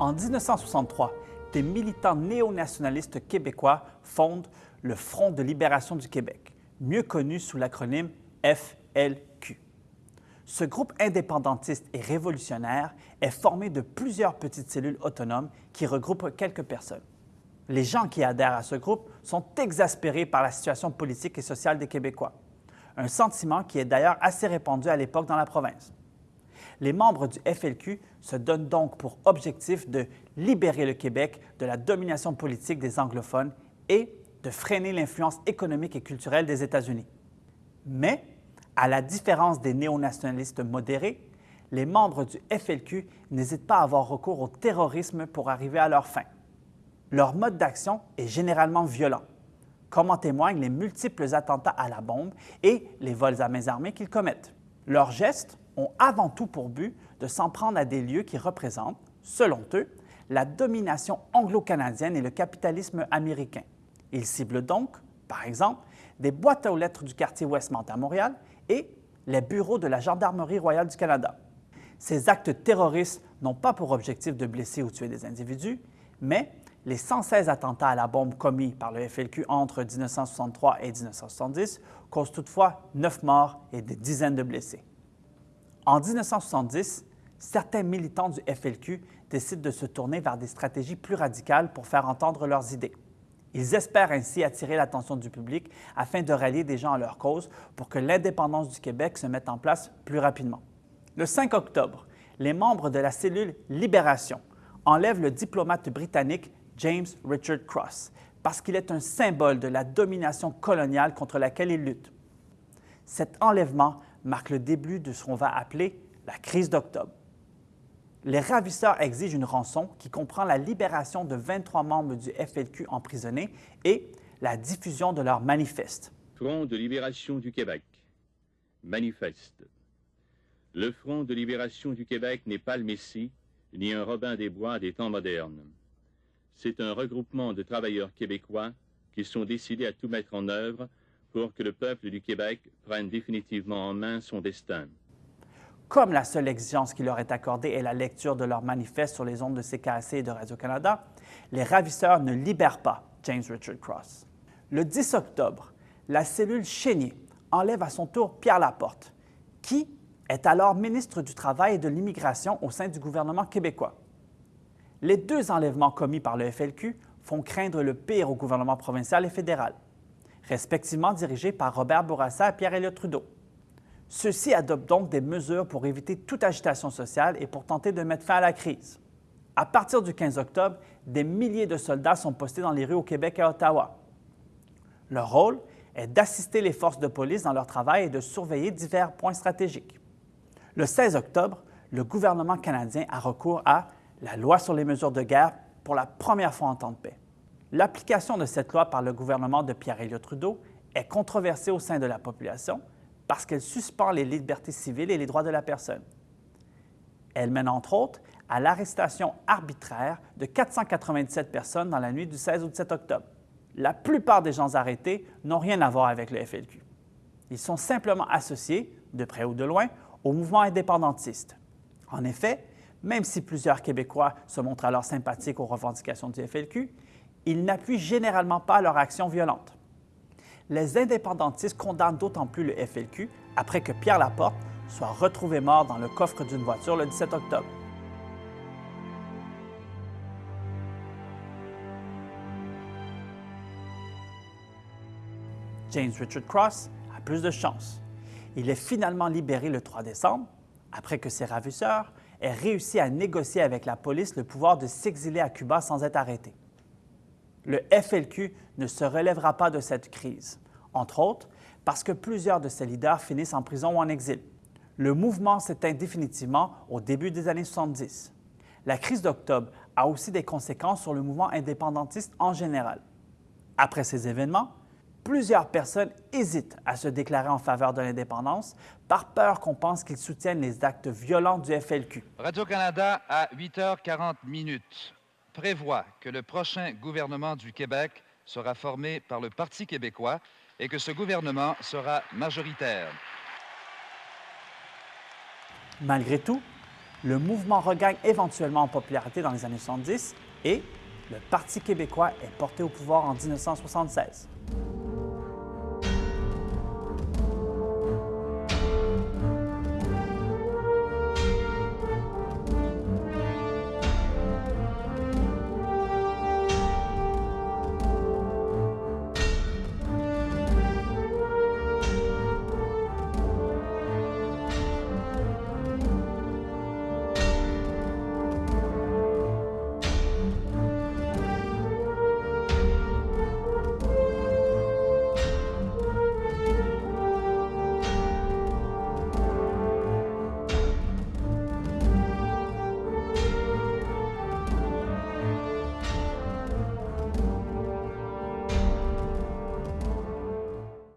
En 1963, des militants néo-nationalistes québécois fondent le Front de libération du Québec, mieux connu sous l'acronyme FLQ. Ce groupe indépendantiste et révolutionnaire est formé de plusieurs petites cellules autonomes qui regroupent quelques personnes. Les gens qui adhèrent à ce groupe sont exaspérés par la situation politique et sociale des Québécois, un sentiment qui est d'ailleurs assez répandu à l'époque dans la province. Les membres du FLQ se donnent donc pour objectif de libérer le Québec de la domination politique des anglophones et de freiner l'influence économique et culturelle des États-Unis. Mais, à la différence des néo-nationalistes modérés, les membres du FLQ n'hésitent pas à avoir recours au terrorisme pour arriver à leur fin. Leur mode d'action est généralement violent, comme en témoignent les multiples attentats à la bombe et les vols à main armées qu'ils commettent. Leurs gestes ont avant tout pour but de s'en prendre à des lieux qui représentent, selon eux, la domination anglo-canadienne et le capitalisme américain. Ils ciblent donc, par exemple, des boîtes aux lettres du quartier Westmount à Montréal et les bureaux de la Gendarmerie royale du Canada. Ces actes terroristes n'ont pas pour objectif de blesser ou tuer des individus, mais les 116 attentats à la bombe commis par le FLQ entre 1963 et 1970 causent toutefois 9 morts et des dizaines de blessés. En 1970, certains militants du FLQ décident de se tourner vers des stratégies plus radicales pour faire entendre leurs idées. Ils espèrent ainsi attirer l'attention du public afin de rallier des gens à leur cause pour que l'indépendance du Québec se mette en place plus rapidement. Le 5 octobre, les membres de la cellule Libération enlèvent le diplomate britannique James Richard Cross parce qu'il est un symbole de la domination coloniale contre laquelle il lutte. Cet enlèvement marque le début de ce qu'on va appeler la crise d'octobre. Les ravisseurs exigent une rançon qui comprend la libération de 23 membres du FLQ emprisonnés et la diffusion de leur manifeste. Front de libération du Québec. Manifeste. Le Front de libération du Québec n'est pas le Messie, ni un Robin des Bois des temps modernes. C'est un regroupement de travailleurs québécois qui sont décidés à tout mettre en œuvre pour que le peuple du Québec prenne définitivement en main son destin. Comme la seule exigence qui leur est accordée est la lecture de leur manifeste sur les ondes de CKC et de Radio-Canada, les ravisseurs ne libèrent pas James Richard Cross. Le 10 octobre, la cellule Chénier enlève à son tour Pierre Laporte, qui est alors ministre du Travail et de l'Immigration au sein du gouvernement québécois. Les deux enlèvements commis par le FLQ font craindre le pire au gouvernement provincial et fédéral respectivement dirigés par Robert Bourassa et Pierre-Éliott Trudeau. Ceux-ci adoptent donc des mesures pour éviter toute agitation sociale et pour tenter de mettre fin à la crise. À partir du 15 octobre, des milliers de soldats sont postés dans les rues au Québec et à Ottawa. Leur rôle est d'assister les forces de police dans leur travail et de surveiller divers points stratégiques. Le 16 octobre, le gouvernement canadien a recours à la loi sur les mesures de guerre pour la première fois en temps de paix. L'application de cette loi par le gouvernement de Pierre-Éliott Trudeau est controversée au sein de la population parce qu'elle suspend les libertés civiles et les droits de la personne. Elle mène entre autres à l'arrestation arbitraire de 497 personnes dans la nuit du 16 au 17 octobre. La plupart des gens arrêtés n'ont rien à voir avec le FLQ. Ils sont simplement associés, de près ou de loin, au mouvement indépendantiste. En effet, même si plusieurs Québécois se montrent alors sympathiques aux revendications du FLQ, ils n'appuient généralement pas leur action violente. Les indépendantistes condamnent d'autant plus le FLQ après que Pierre Laporte soit retrouvé mort dans le coffre d'une voiture le 17 octobre. James Richard Cross a plus de chance. Il est finalement libéré le 3 décembre, après que ses ravisseurs aient réussi à négocier avec la police le pouvoir de s'exiler à Cuba sans être arrêté le FLQ ne se relèvera pas de cette crise, entre autres parce que plusieurs de ses leaders finissent en prison ou en exil. Le mouvement s'éteint définitivement au début des années 70. La crise d'octobre a aussi des conséquences sur le mouvement indépendantiste en général. Après ces événements, plusieurs personnes hésitent à se déclarer en faveur de l'indépendance par peur qu'on pense qu'ils soutiennent les actes violents du FLQ. Radio-Canada à 8h40 minutes prévoit que le prochain gouvernement du Québec sera formé par le Parti québécois et que ce gouvernement sera majoritaire. Malgré tout, Le mouvement regagne éventuellement en popularité dans les années 70 et le Parti québécois est porté au pouvoir en 1976.